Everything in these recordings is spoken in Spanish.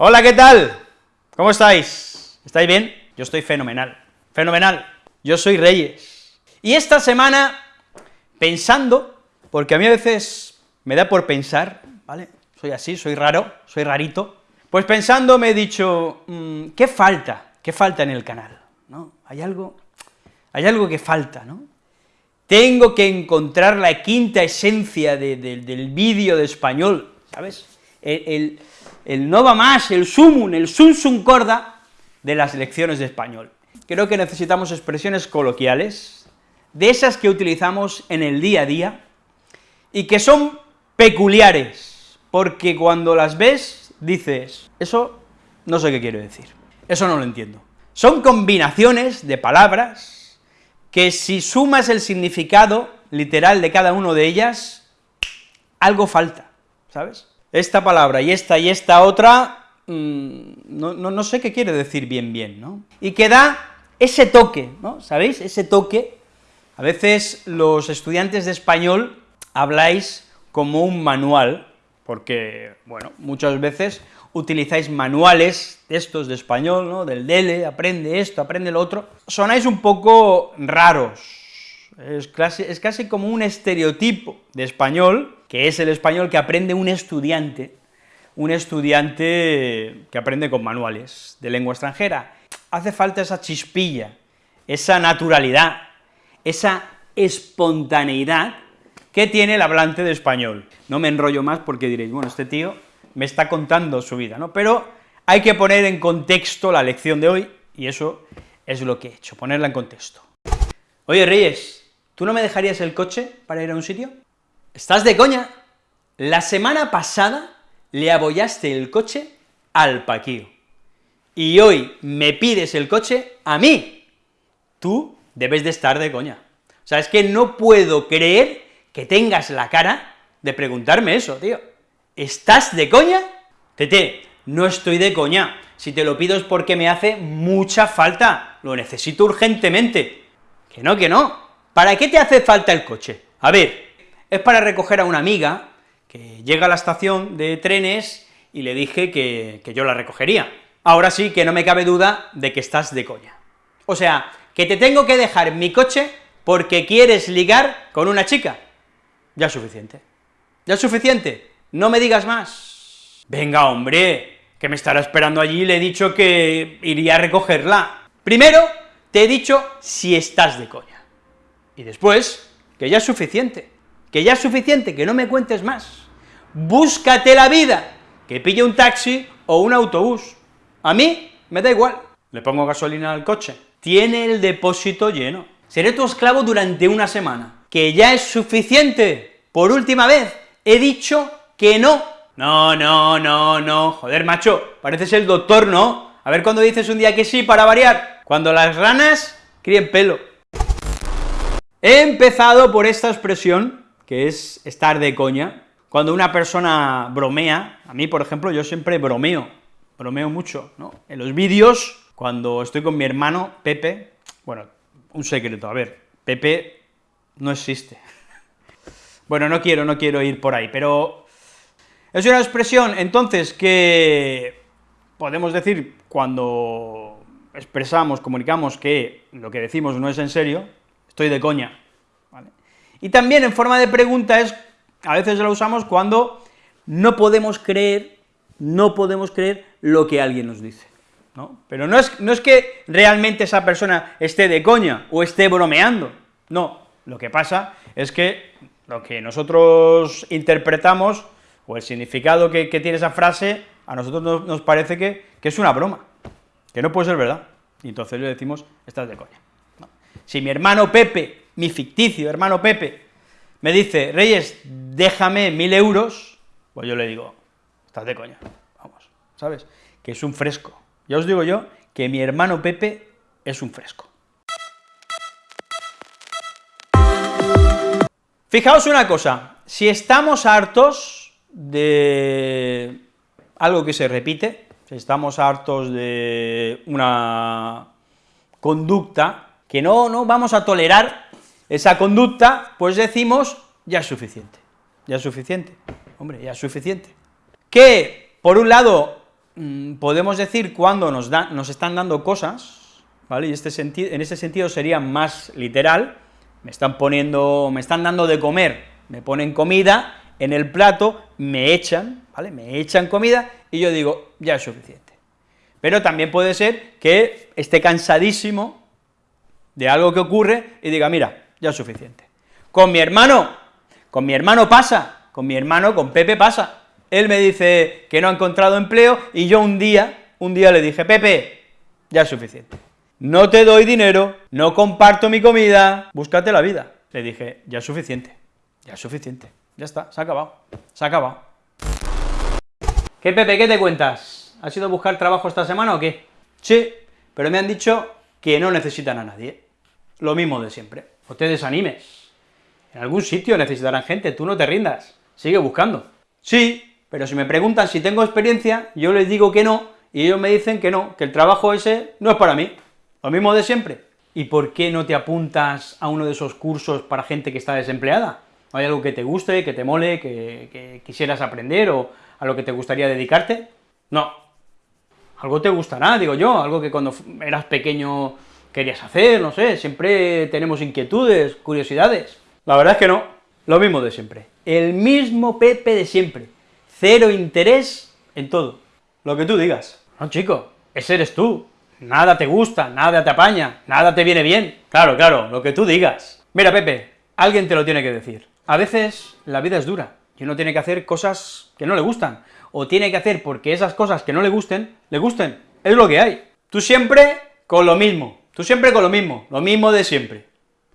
Hola, ¿qué tal? ¿Cómo estáis? ¿Estáis bien? Yo estoy fenomenal, fenomenal. Yo soy Reyes. Y esta semana, pensando, porque a mí a veces me da por pensar, ¿vale? Soy así, soy raro, soy rarito, pues pensando me he dicho, mmm, ¿qué falta? ¿Qué falta en el canal? ¿No? Hay algo, hay algo que falta, ¿no? Tengo que encontrar la quinta esencia de, de, del vídeo de español, ¿sabes? El, el, no va más, el sumum, el sum sum corda de las lecciones de español. Creo que necesitamos expresiones coloquiales, de esas que utilizamos en el día a día, y que son peculiares, porque cuando las ves, dices, eso no sé qué quiere decir, eso no lo entiendo. Son combinaciones de palabras que si sumas el significado literal de cada una de ellas, algo falta, ¿sabes? Esta palabra y esta y esta otra, mmm, no, no, no, sé qué quiere decir bien bien, ¿no? Y que da ese toque, ¿no? ¿Sabéis? Ese toque, a veces los estudiantes de español habláis como un manual, porque, bueno, muchas veces utilizáis manuales de estos de español, ¿no?, del DELE, aprende esto, aprende lo otro, sonáis un poco raros, es es casi como un estereotipo de español, que es el español que aprende un estudiante, un estudiante que aprende con manuales de lengua extranjera. Hace falta esa chispilla, esa naturalidad, esa espontaneidad que tiene el hablante de español. No me enrollo más porque diréis, bueno, este tío me está contando su vida, ¿no? Pero hay que poner en contexto la lección de hoy, y eso es lo que he hecho, ponerla en contexto. Oye, Reyes, ¿tú no me dejarías el coche para ir a un sitio? ¿Estás de coña? La semana pasada le abollaste el coche al Paquío, y hoy me pides el coche a mí. Tú debes de estar de coña. O sea, es que no puedo creer que tengas la cara de preguntarme eso, tío. ¿Estás de coña? Tete, no estoy de coña, si te lo pido es porque me hace mucha falta, lo necesito urgentemente. Que no, que no. ¿Para qué te hace falta el coche? A ver, es para recoger a una amiga que llega a la estación de trenes y le dije que, que yo la recogería. Ahora sí que no me cabe duda de que estás de coña. O sea, que te tengo que dejar mi coche porque quieres ligar con una chica. Ya es suficiente. Ya es suficiente. No me digas más. Venga, hombre, que me estará esperando allí, le he dicho que iría a recogerla. Primero, te he dicho si estás de coña. Y después, que ya es suficiente, que ya es suficiente, que no me cuentes más. Búscate la vida, que pille un taxi o un autobús. A mí me da igual. Le pongo gasolina al coche. Tiene el depósito lleno. Seré tu esclavo durante una semana. Que ya es suficiente. Por última vez, he dicho que no. No, no, no, no, joder, macho, pareces el doctor, ¿no? A ver cuando dices un día que sí para variar, cuando las ranas críen pelo. He empezado por esta expresión, que es estar de coña, cuando una persona bromea, a mí, por ejemplo, yo siempre bromeo, bromeo mucho, ¿no? En los vídeos, cuando estoy con mi hermano, Pepe, bueno, un secreto, a ver, Pepe no existe. Bueno, no quiero, no quiero ir por ahí, pero es una expresión, entonces, que podemos decir cuando expresamos, comunicamos que lo que decimos no es en serio, estoy de coña. Y también en forma de pregunta es, a veces la usamos cuando no podemos creer, no podemos creer lo que alguien nos dice, ¿no? Pero no es, no es que realmente esa persona esté de coña o esté bromeando, no, lo que pasa es que lo que nosotros interpretamos o el significado que, tiene esa frase, a nosotros nos, parece que, que, es una broma, que no puede ser verdad, y entonces le decimos, estás de coña. Si mi hermano Pepe, mi ficticio hermano Pepe, me dice, Reyes, déjame mil euros, pues yo le digo, estás de coña, vamos, ¿sabes? Que es un fresco. Ya os digo yo que mi hermano Pepe es un fresco. Fijaos una cosa, si estamos hartos de algo que se repite, estamos hartos de una conducta que no, no vamos a tolerar esa conducta, pues decimos, ya es suficiente, ya es suficiente, hombre, ya es suficiente. Que, por un lado, mm, podemos decir cuando nos, nos están dando cosas, ¿vale? Y este en ese sentido sería más literal, me están poniendo, me están dando de comer, me ponen comida en el plato, me echan, ¿vale? Me echan comida y yo digo, ya es suficiente. Pero también puede ser que esté cansadísimo de algo que ocurre y diga, mira, ya es suficiente. Con mi hermano, con mi hermano pasa, con mi hermano, con Pepe pasa. Él me dice que no ha encontrado empleo y yo un día, un día le dije, Pepe, ya es suficiente. No te doy dinero, no comparto mi comida, búscate la vida. Le dije, ya es suficiente, ya es suficiente, ya está, se ha acabado, se ha acabado. ¿Qué, Pepe, qué te cuentas? ¿Has ido a buscar trabajo esta semana o qué? Sí, pero me han dicho que no necesitan a nadie. Lo mismo de siempre. No te desanimes. En algún sitio necesitarán gente, tú no te rindas, sigue buscando. Sí, pero si me preguntan si tengo experiencia, yo les digo que no, y ellos me dicen que no, que el trabajo ese no es para mí. Lo mismo de siempre. ¿Y por qué no te apuntas a uno de esos cursos para gente que está desempleada? ¿Hay algo que te guste, que te mole, que, que quisieras aprender, o a lo que te gustaría dedicarte? No. Algo te gustará, digo yo, algo que cuando eras pequeño querías hacer, no sé, siempre tenemos inquietudes, curiosidades. La verdad es que no, lo mismo de siempre. El mismo Pepe de siempre. Cero interés en todo. Lo que tú digas. No, chico, ese eres tú. Nada te gusta, nada te apaña, nada te viene bien. Claro, claro, lo que tú digas. Mira, Pepe, alguien te lo tiene que decir. A veces la vida es dura, y uno tiene que hacer cosas que no le gustan, o tiene que hacer porque esas cosas que no le gusten, le gusten. Es lo que hay. Tú siempre con lo mismo, tú siempre con lo mismo, lo mismo de siempre.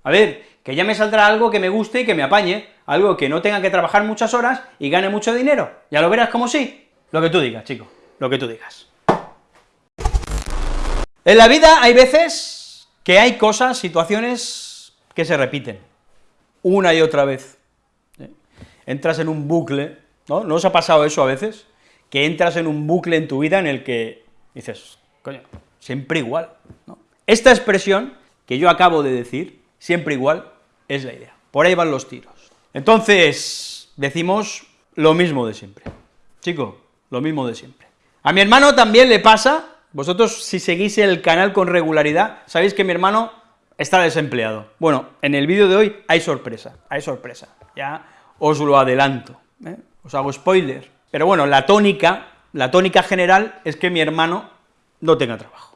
A ver, que ya me saldrá algo que me guste y que me apañe, algo que no tenga que trabajar muchas horas y gane mucho dinero. Ya lo verás como sí. Lo que tú digas, chico, lo que tú digas. En la vida hay veces que hay cosas, situaciones que se repiten, una y otra vez. ¿eh? Entras en un bucle, ¿no? ¿No os ha pasado eso a veces? Que entras en un bucle en tu vida en el que dices, coño, siempre igual, ¿no? Esta expresión que yo acabo de decir, siempre igual, es la idea. Por ahí van los tiros. Entonces, decimos lo mismo de siempre. Chico, lo mismo de siempre. A mi hermano también le pasa vosotros, si seguís el canal con regularidad, sabéis que mi hermano está desempleado. Bueno, en el vídeo de hoy hay sorpresa, hay sorpresa, ya os lo adelanto, ¿eh? os hago spoiler. Pero bueno, la tónica, la tónica general es que mi hermano no tenga trabajo.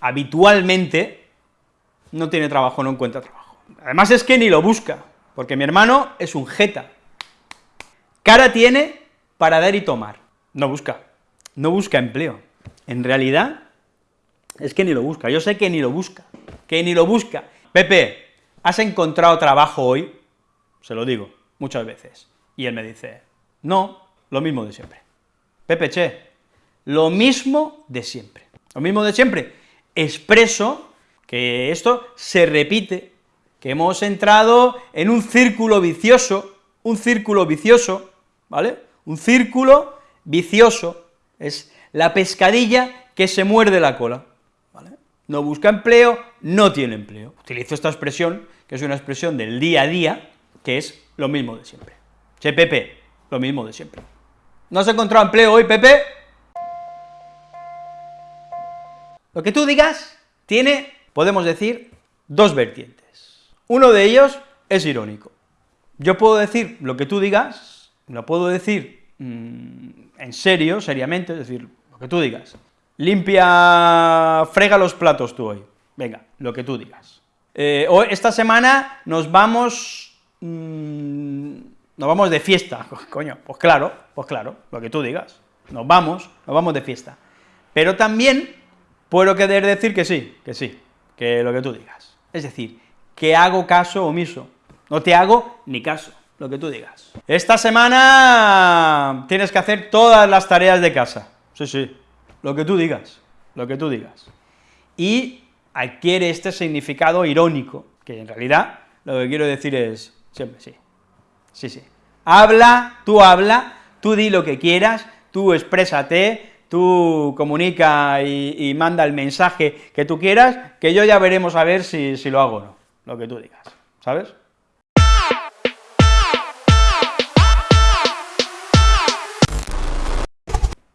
Habitualmente no tiene trabajo, no encuentra trabajo. Además es que ni lo busca, porque mi hermano es un jeta. Cara tiene para dar y tomar, no busca, no busca empleo en realidad es que ni lo busca, yo sé que ni lo busca, que ni lo busca. Pepe, ¿has encontrado trabajo hoy? Se lo digo, muchas veces. Y él me dice, no, lo mismo de siempre. Pepe, che, lo mismo de siempre. Lo mismo de siempre. Expreso que esto se repite, que hemos entrado en un círculo vicioso, un círculo vicioso, ¿vale? Un círculo vicioso, es la pescadilla que se muerde la cola, ¿vale? No busca empleo, no tiene empleo. Utilizo esta expresión, que es una expresión del día a día, que es lo mismo de siempre. Che, Pepe, lo mismo de siempre. ¿No has encontrado empleo hoy, Pepe? Lo que tú digas tiene, podemos decir, dos vertientes. Uno de ellos es irónico. Yo puedo decir lo que tú digas, lo puedo decir mmm, en serio, seriamente, es decir, lo que tú digas. Limpia, frega los platos tú hoy, venga, lo que tú digas. Eh, hoy, esta semana nos vamos, mmm, nos vamos de fiesta, coño, pues claro, pues claro, lo que tú digas. Nos vamos, nos vamos de fiesta. Pero también puedo querer decir que sí, que sí, que lo que tú digas. Es decir, que hago caso omiso, no te hago ni caso lo que tú digas. Esta semana tienes que hacer todas las tareas de casa, sí, sí, lo que tú digas, lo que tú digas. Y adquiere este significado irónico, que en realidad lo que quiero decir es, siempre sí, sí, sí. Habla, tú habla, tú di lo que quieras, tú exprésate, tú comunica y, manda el mensaje que tú quieras, que yo ya veremos a ver si, si lo hago o no, lo que tú digas, ¿sabes?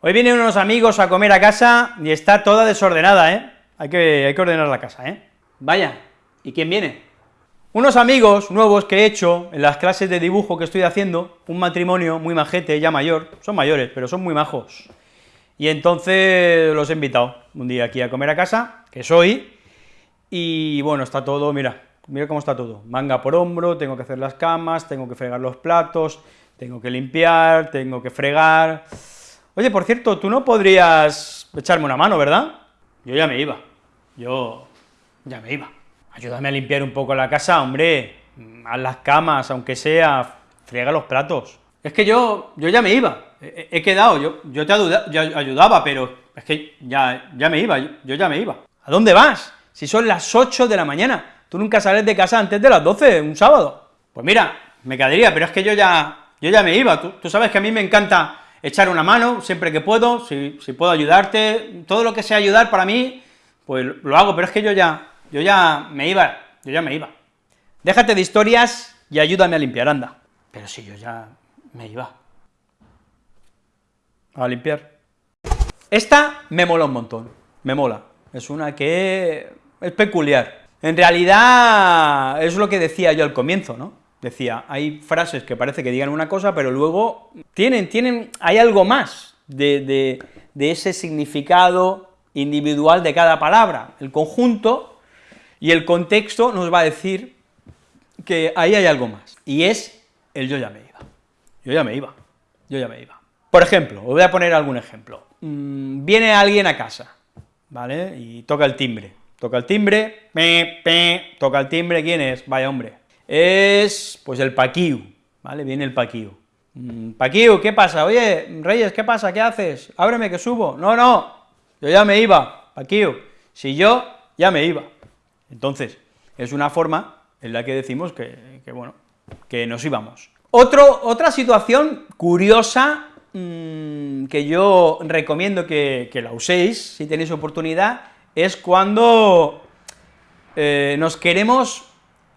Hoy vienen unos amigos a comer a casa y está toda desordenada, ¿eh? Hay que, hay que ordenar la casa, ¿eh? Vaya, ¿y quién viene? Unos amigos nuevos que he hecho en las clases de dibujo que estoy haciendo, un matrimonio muy majete, ya mayor, son mayores, pero son muy majos, y entonces los he invitado un día aquí a comer a casa, que soy, y bueno, está todo, mira, mira cómo está todo, manga por hombro, tengo que hacer las camas, tengo que fregar los platos, tengo que limpiar, tengo que fregar... Oye, por cierto, tú no podrías echarme una mano, ¿verdad? Yo ya me iba, yo ya me iba. Ayúdame a limpiar un poco la casa, hombre, haz las camas, aunque sea, friega los platos. Es que yo, yo ya me iba, he, quedado, yo, yo te ayudaba, pero es que ya, ya me iba, yo ya me iba. ¿A dónde vas? Si son las 8 de la mañana, tú nunca sales de casa antes de las 12, un sábado. Pues mira, me quedaría, pero es que yo ya, yo ya me iba, tú, sabes que a mí me encanta echar una mano siempre que puedo, si, si, puedo ayudarte, todo lo que sea ayudar para mí, pues lo hago, pero es que yo ya, yo ya me iba, yo ya me iba. Déjate de historias y ayúdame a limpiar, anda. Pero si yo ya me iba. A limpiar. Esta me mola un montón, me mola. Es una que es peculiar. En realidad, es lo que decía yo al comienzo, ¿no? Decía, hay frases que parece que digan una cosa, pero luego tienen, tienen, hay algo más de, ese significado individual de cada palabra. El conjunto y el contexto nos va a decir que ahí hay algo más, y es el yo ya me iba. Yo ya me iba, yo ya me iba. Por ejemplo, os voy a poner algún ejemplo. Mm, viene alguien a casa, ¿vale?, y toca el timbre Toca el timbre, pe, pe, toca el timbre, ¿quién es? Vaya hombre. Es, pues el Paquiu, ¿vale? Viene el Paquiu. Mm, Paquiu, ¿qué pasa? Oye, Reyes, ¿qué pasa? ¿Qué haces? Ábreme que subo. No, no, yo ya me iba, Paquiu. Si yo, ya me iba. Entonces, es una forma en la que decimos que, bueno, que nos íbamos. Otra situación curiosa mmm, que yo recomiendo que, que la uséis, si tenéis oportunidad, es cuando eh, nos queremos,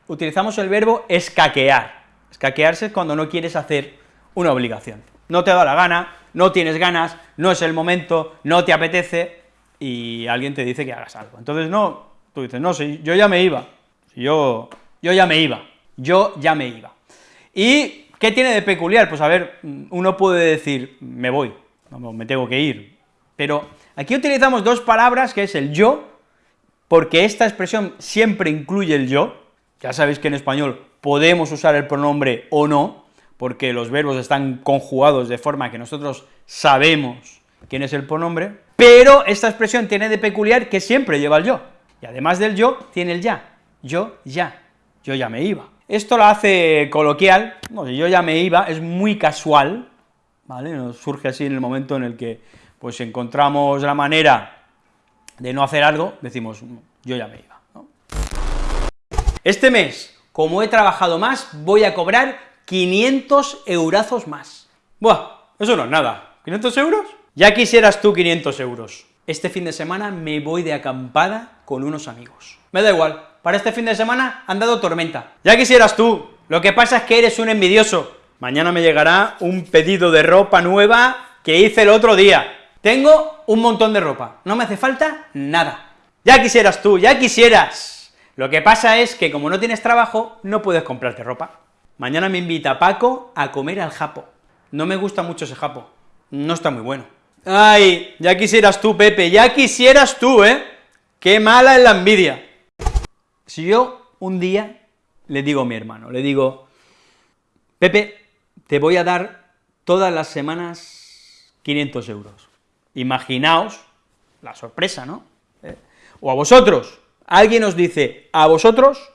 utilizamos el verbo escaquear. Escaquearse es cuando no quieres hacer una obligación. No te da la gana, no tienes ganas, no es el momento, no te apetece, y alguien te dice que hagas algo. Entonces, no, tú dices, no, si yo ya me iba, yo, yo ya me iba, yo ya me iba. ¿Y qué tiene de peculiar? Pues a ver, uno puede decir, me voy, me tengo que ir, pero Aquí utilizamos dos palabras, que es el yo, porque esta expresión siempre incluye el yo, ya sabéis que en español podemos usar el pronombre o no, porque los verbos están conjugados de forma que nosotros sabemos quién es el pronombre, pero esta expresión tiene de peculiar que siempre lleva el yo, y además del yo, tiene el ya, yo ya, yo ya me iba. Esto lo hace coloquial, no, yo ya me iba, es muy casual, ¿vale?, nos surge así en el momento en el que pues encontramos la manera de no hacer algo, decimos, yo ya me iba. Este mes, como he trabajado más, voy a cobrar 500 eurazos más. Buah, eso no es nada. ¿500 euros? Ya quisieras tú 500 euros. Este fin de semana me voy de acampada con unos amigos. Me da igual, para este fin de semana han dado tormenta. Ya quisieras tú, lo que pasa es que eres un envidioso. Mañana me llegará un pedido de ropa nueva que hice el otro día. Tengo un montón de ropa, no me hace falta nada. Ya quisieras tú, ya quisieras. Lo que pasa es que como no tienes trabajo, no puedes comprarte ropa. Mañana me invita Paco a comer al japo. No me gusta mucho ese japo, no está muy bueno. Ay, ya quisieras tú, Pepe, ya quisieras tú, ¿eh? Qué mala es la envidia. Si yo un día le digo a mi hermano, le digo, Pepe, te voy a dar todas las semanas 500 euros. Imaginaos la sorpresa, ¿no? ¿Eh? O a vosotros, alguien os dice, a vosotros,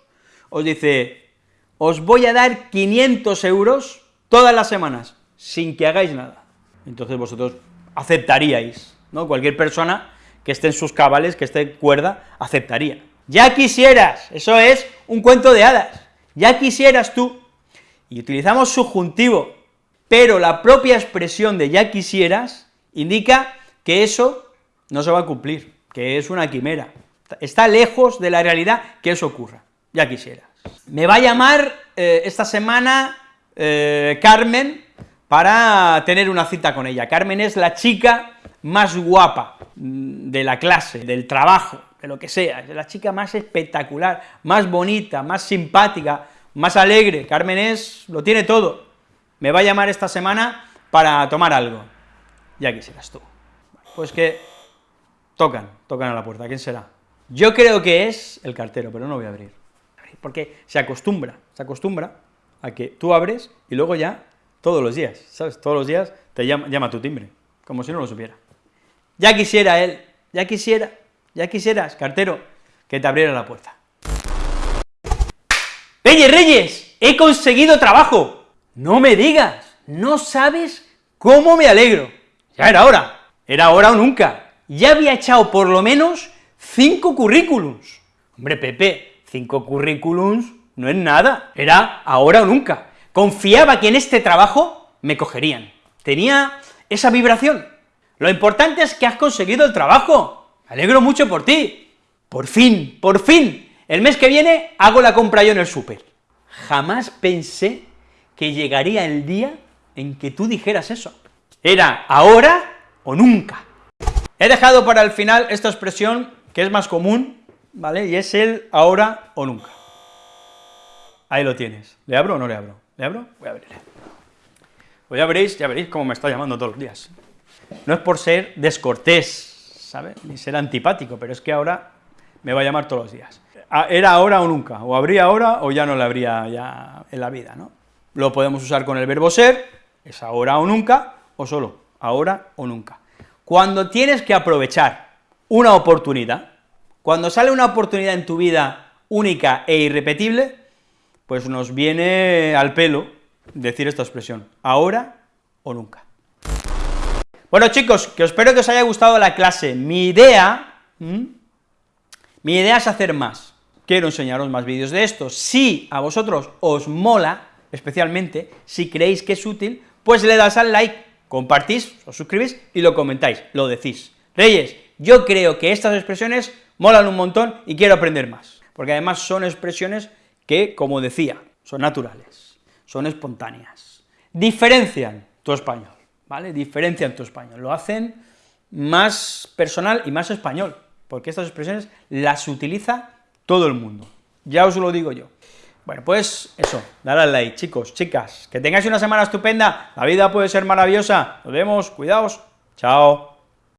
os dice, os voy a dar 500 euros todas las semanas, sin que hagáis nada. Entonces vosotros aceptaríais, ¿no? Cualquier persona que esté en sus cabales, que esté cuerda, aceptaría. Ya quisieras, eso es un cuento de hadas, ya quisieras tú, y utilizamos subjuntivo, pero la propia expresión de ya quisieras indica que eso no se va a cumplir, que es una quimera, está lejos de la realidad que eso ocurra, ya quisiera. Me va a llamar eh, esta semana eh, Carmen para tener una cita con ella. Carmen es la chica más guapa mm, de la clase, del trabajo, de lo que sea, es la chica más espectacular, más bonita, más simpática, más alegre, Carmen es, lo tiene todo, me va a llamar esta semana para tomar algo, ya quisieras tú. Pues que tocan, tocan a la puerta, ¿quién será? Yo creo que es el cartero, pero no voy a abrir, porque se acostumbra, se acostumbra a que tú abres y luego ya todos los días, ¿sabes? Todos los días te llama, llama tu timbre, como si no lo supiera. Ya quisiera él, ya quisiera, ya quisieras, cartero, que te abriera la puerta. Reyes, Reyes, he conseguido trabajo. No me digas, no sabes cómo me alegro. Ya era hora, era hora o nunca. Ya había echado por lo menos cinco currículums. Hombre, Pepe, cinco currículums no es nada, era ahora o nunca. Confiaba que en este trabajo me cogerían. Tenía esa vibración. Lo importante es que has conseguido el trabajo. Alegro mucho por ti. Por fin, por fin. El mes que viene hago la compra yo en el súper. Jamás pensé que llegaría el día en que tú dijeras eso. Era ahora o nunca. He dejado para el final esta expresión que es más común, ¿vale? Y es el ahora o nunca. Ahí lo tienes. ¿Le abro o no le abro? ¿Le abro? Voy a abrirle. Pues ya veréis, ya veréis cómo me está llamando todos los días. No es por ser descortés, ¿sabes? Ni ser antipático, pero es que ahora me va a llamar todos los días. Ah, era ahora o nunca, o habría ahora o ya no le habría ya en la vida, ¿no? Lo podemos usar con el verbo ser, es ahora o nunca, o solo ahora o nunca. Cuando tienes que aprovechar una oportunidad, cuando sale una oportunidad en tu vida única e irrepetible, pues nos viene al pelo decir esta expresión, ahora o nunca. Bueno chicos, que espero que os haya gustado la clase. Mi idea, mi idea es hacer más. Quiero enseñaros más vídeos de esto. Si a vosotros os mola, especialmente, si creéis que es útil, pues le das al like, compartís, os suscribís y lo comentáis, lo decís. Reyes, yo creo que estas expresiones molan un montón y quiero aprender más, porque además son expresiones que, como decía, son naturales, son espontáneas, diferencian tu español, ¿vale? Diferencian tu español, lo hacen más personal y más español, porque estas expresiones las utiliza todo el mundo, ya os lo digo yo. Bueno, pues eso, dale al like, chicos, chicas, que tengáis una semana estupenda, la vida puede ser maravillosa, nos vemos, cuidaos, chao.